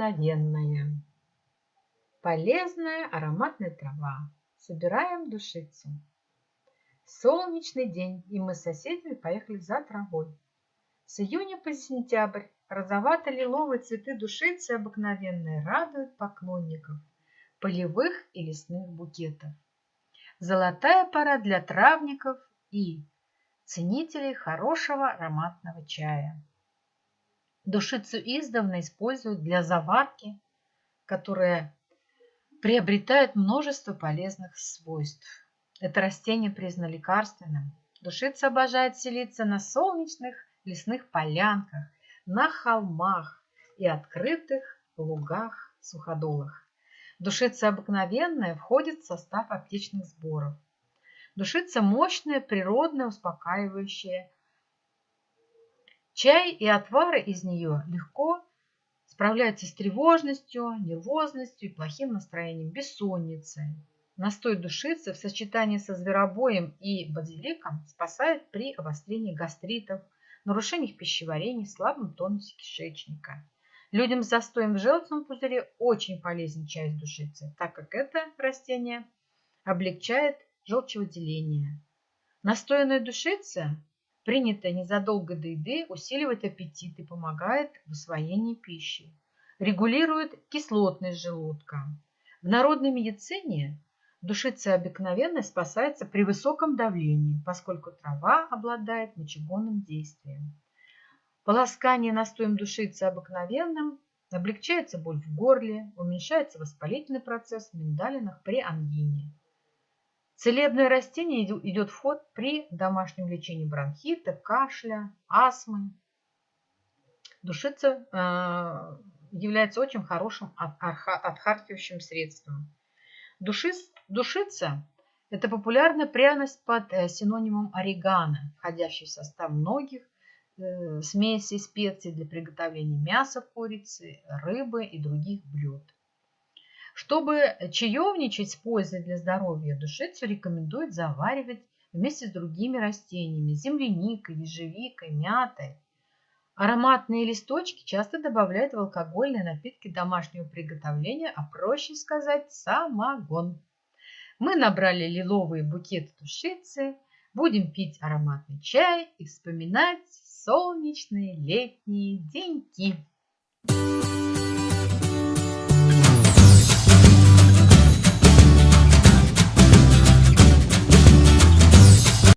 обыкновенная. Полезная ароматная трава. Собираем душицу. Солнечный день, и мы с соседями поехали за травой. С июня по сентябрь розовато-лиловые цветы душицы обыкновенные радуют поклонников полевых и лесных букетов. Золотая пора для травников и ценителей хорошего ароматного чая. Душицу издавна используют для заварки, которая приобретает множество полезных свойств. Это растение признано лекарственным. Душица обожает селиться на солнечных лесных полянках, на холмах и открытых лугах, суходолах. Душица обыкновенная входит в состав аптечных сборов. Душица мощная, природная, успокаивающая Чай и отвары из нее легко справляются с тревожностью, нервозностью и плохим настроением, бессонницей. Настой душицы в сочетании со зверобоем и базиликом спасает при обострении гастритов, нарушениях пищеварения, слабом тонусе кишечника. Людям с застоем в желчном пузыре очень полезен чай с душицей, так как это растение облегчает желчевыделение. Настоянная душица принятое незадолго до еды, усиливает аппетит и помогает в усвоении пищи. Регулирует кислотность желудка. В народной медицине душица обыкновенно спасается при высоком давлении, поскольку трава обладает мочегонным действием. Полоскание настоем душицы обыкновенным облегчается боль в горле, уменьшается воспалительный процесс в миндалинах при ангине. Целебное растение идет в ход при домашнем лечении бронхита, кашля, астмы. Душица э, является очень хорошим отхаркивающим средством. Душиц, душица – это популярная пряность под э, синонимом орегано, входящий в состав многих э, смесей специй для приготовления мяса, курицы, рыбы и других блюд. Чтобы чаевничать с пользой для здоровья, душицу рекомендуют заваривать вместе с другими растениями – земляникой, ежевикой, мятой. Ароматные листочки часто добавляют в алкогольные напитки домашнего приготовления, а проще сказать – самогон. Мы набрали лиловые букеты душицы, будем пить ароматный чай и вспоминать солнечные летние деньки. Thank you.